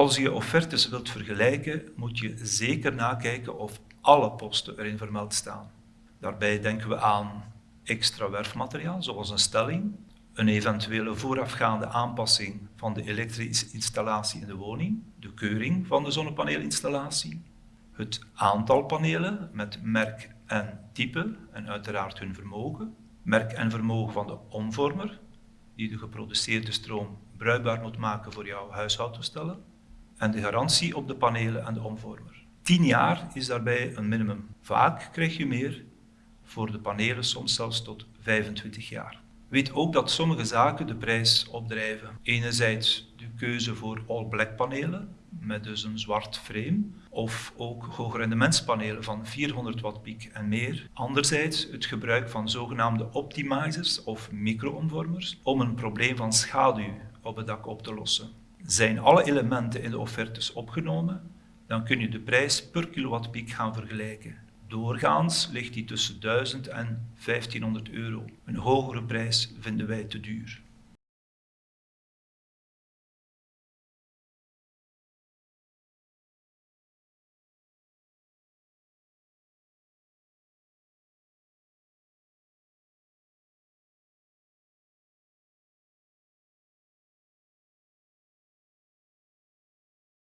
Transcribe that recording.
Als je offertes wilt vergelijken, moet je zeker nakijken of alle posten erin vermeld staan. Daarbij denken we aan extra werfmateriaal, zoals een stelling, een eventuele voorafgaande aanpassing van de elektrische installatie in de woning, de keuring van de zonnepaneelinstallatie, het aantal panelen met merk en type en uiteraard hun vermogen, merk en vermogen van de omvormer, die de geproduceerde stroom bruikbaar moet maken voor jouw huishoudtoestellen, en de garantie op de panelen en de omvormer. 10 jaar is daarbij een minimum. Vaak krijg je meer, voor de panelen soms zelfs tot 25 jaar. Weet ook dat sommige zaken de prijs opdrijven. Enerzijds de keuze voor all-black panelen, met dus een zwart frame, of ook hoogrendementspanelen van 400 watt piek en meer. Anderzijds het gebruik van zogenaamde optimizers of micro-omvormers om een probleem van schaduw op het dak op te lossen. Zijn alle elementen in de offertes opgenomen, dan kun je de prijs per kilowattpiek gaan vergelijken. Doorgaans ligt die tussen 1000 en 1500 euro. Een hogere prijs vinden wij te duur.